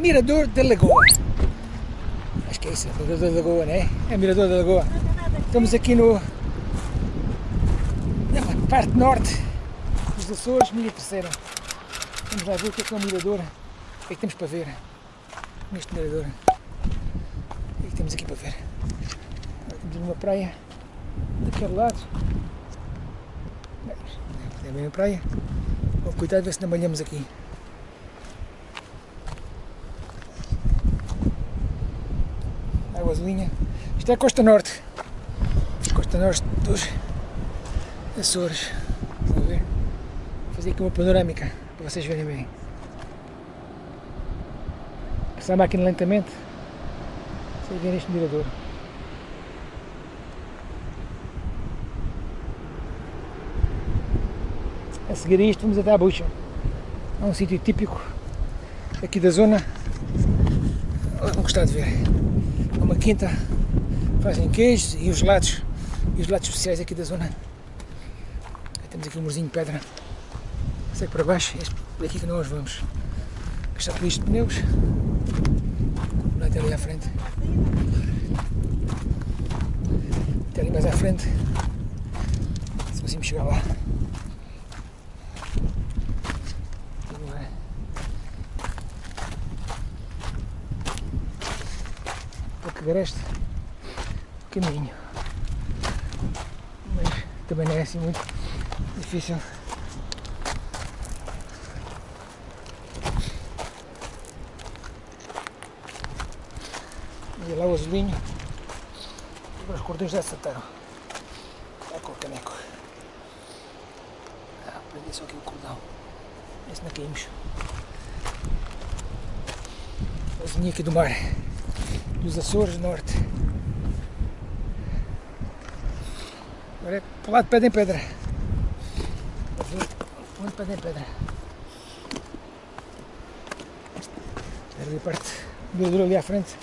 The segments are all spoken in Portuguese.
Mirador da Lagoa. Acho que é isso, Mirador da Lagoa, não é? Mirador da Lagoa. Estamos aqui no... na parte norte dos Açores, minha terceira. Vamos lá ver o que é que é um mirador. O que é que temos para ver neste mirador. O que é que temos aqui para ver? Temos uma praia daquele lado. É bem a praia. Bom, cuidado, ver se não banhamos aqui. Águazinha. Isto é a costa norte. Costa norte dos Açores. A ver? Vou fazer aqui uma panorâmica para vocês verem bem. Passar a máquina lentamente. Vocês verem este mirador. A seguir a isto vamos até à bucha. É um sítio típico aqui da zona. Vão gostar de ver. É uma quinta, fazem queijos e os gelados, e os gelados especiais aqui da zona. Temos aqui um murzinho de pedra. Segue para baixo, é por aqui que nós vamos. Por isto de pneus. Lá até ali à frente. Até ali mais à frente. Se conseguimos chegar lá. Agreste caminho. Mas também não é assim muito difícil. E lá o azulinho. Os cordões já saltaram. É com o caneco. Ah, prendi só aqui o cordão. Esse não caímos. O azulinho aqui do mar dos Açores Norte. Agora é para lado de pedra em pedra. Onde pedra em pedra. Ali a parte do ali à frente.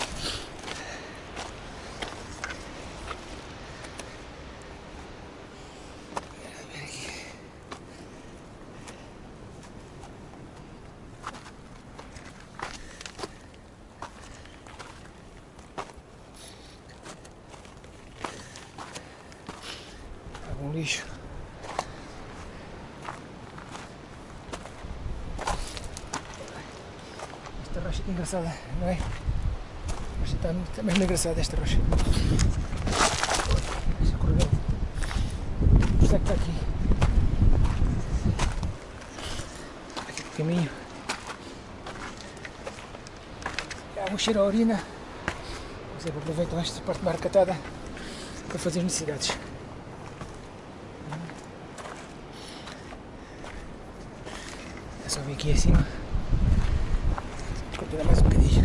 um lixo. Esta rocha é engraçada, não é? Mas está, está mesmo engraçada esta rocha. Esta correu. O que está aqui? Aqui o caminho. Há um cheiro a urina. Vamos aproveitar esta parte marcatada para fazer necessidades. Só vir aqui acima. Continuar mais um bocadinho.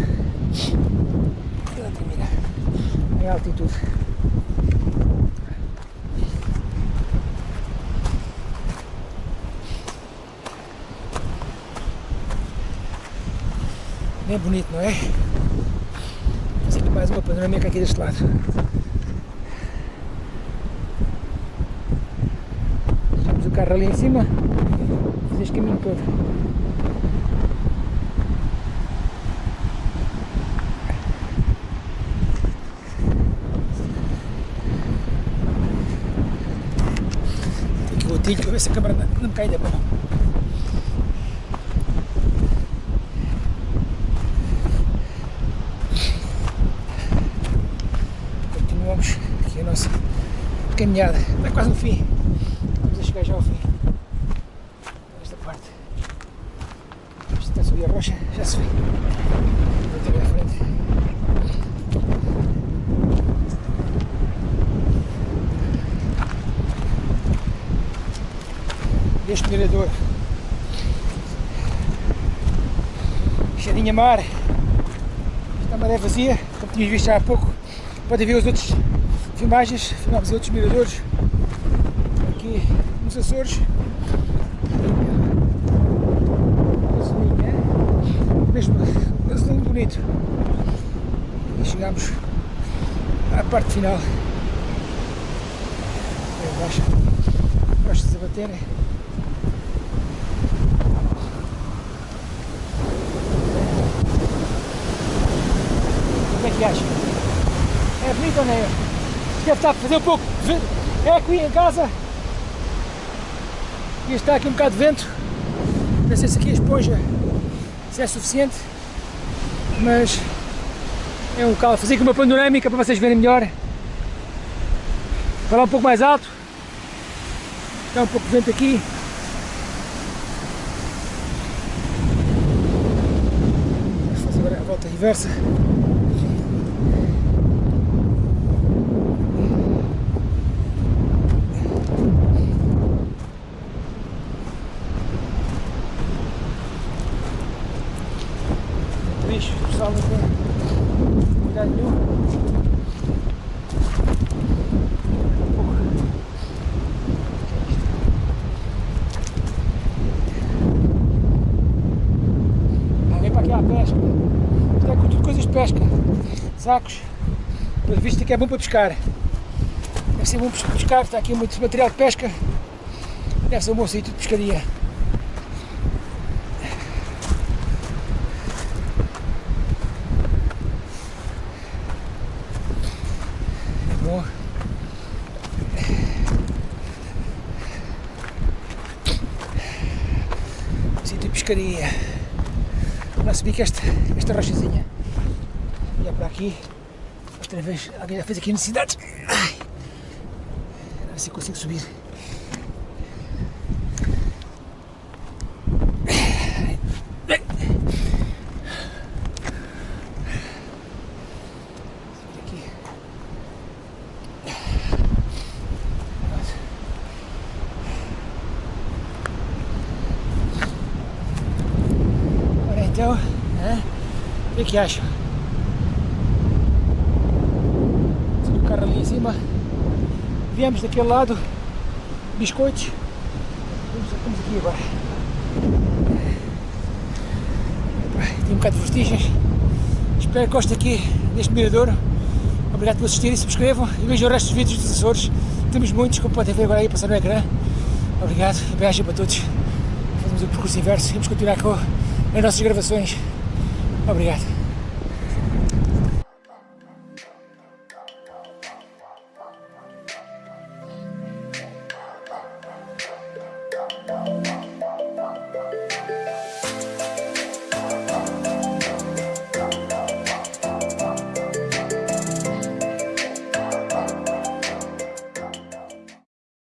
Ela termina em altitude. Bem bonito, não é? Vou aqui mais uma panorâmica aqui deste lado. Deixamos o carro ali em cima este caminho todo. Para ver se a câmera não me cai da mão. Continuamos aqui a nossa caminhada. Está quase no fim. Vamos a chegar já ao fim. A rocha, já se vê. À. Este mirador. Cheirinha mar. Esta maré vazia, como tínhamos visto há pouco. Podem ver as outras filmagens, filmámos outros miradores aqui nos Açores. mesmo assim bonito. E chegamos à parte final. Aí embaixo, gosto de baterem. é que acha? É bonito ou não é? Deve estar a fazer um pouco de é aqui em casa. E está aqui um bocado de vento. Não sei se aqui a esponja se é suficiente. Mas é um local. Fazer aqui uma panorâmica para vocês verem melhor. Falar um pouco mais alto. Está um pouco de vento aqui. Fazer agora a volta reversa. Bicho, o Sacos. Pelo visto aqui é bom para pescar. Deve ser bom para pescar, está aqui muito material de pesca. Deve ser um bom sítio de pescaria. É bom. Sítio de pescaria. Vamos subir que esta, esta rochazinha. E é para aqui. Outra vez alguém já fez aqui necessidades. Ai. A ver se consigo subir. Aqui. Então, né? o que, que acham? O carro ali em cima. Viemos daquele lado, biscoitos. Vamos, vamos aqui agora. Tem um bocado de vestígios. Espero que gostem aqui deste mirador. Obrigado por assistirem, subscrevam e vejam o resto dos vídeos dos Açores. Temos muitos, como podem ver agora aí passar no ecrã. Obrigado e beijo para todos. Fazemos o percurso inverso vamos continuar com as nossas gravações. Obrigado.